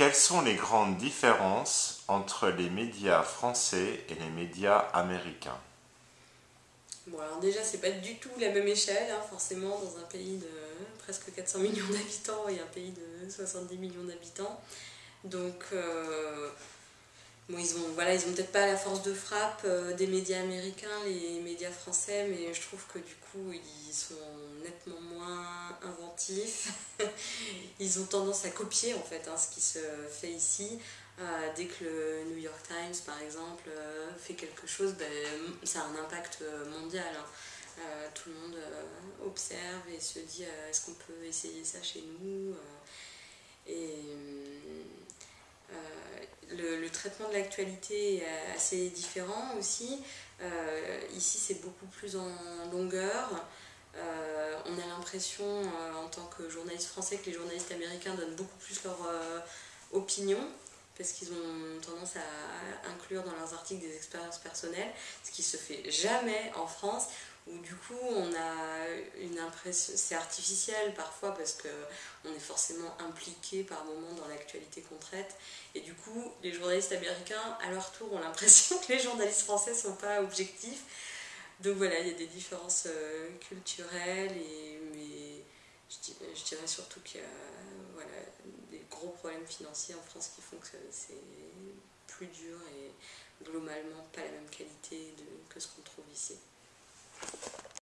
Quelles sont les grandes différences entre les médias français et les médias américains? Bon, alors déjà, c'est pas du tout la même échelle, hein, forcément, dans un pays de presque 400 millions d'habitants et un pays de 70 millions d'habitants. Donc, euh, bon, ils ont, voilà, ils ont peut-être pas la force de frappe euh, des médias américains, les médias français, mais je trouve que du coup, ils sont nettement moins inventifs. ils ont tendance à copier en fait hein, ce qui se fait ici. Euh, dès que le New York Times, par exemple, fait quelque chose, ben, ça a un impact mondial. Hein. tout le monde observe et se dit est-ce qu'on peut essayer ça chez nous le, traitement de l'actualité est assez différent aussi. Euh, ici, c'est beaucoup plus en longueur. Euh, on a l'impression, euh, en tant que journaliste français, que les journalistes américains donnent beaucoup plus leur opinion parce qu'ils ont tendance à inclure dans leurs articles des expériences personnelles, ce qui se fait jamais en France, où du coup on a une impression, c'est artificiel parfois parce qu'on est forcément impliqué par moment dans l'actualité qu'on traite, et du coup les journalistes américains à leur tour ont l'impression que les journalistes français sont pas objectifs. Donc voilà, il y a des différences euh, culturelles, et, mais je dirais, surtout qu'il y a voilà, des gros problèmes financiers en France qui font que c'est plus dur et globalement pas la même qualité que ce qu'on trouve ici.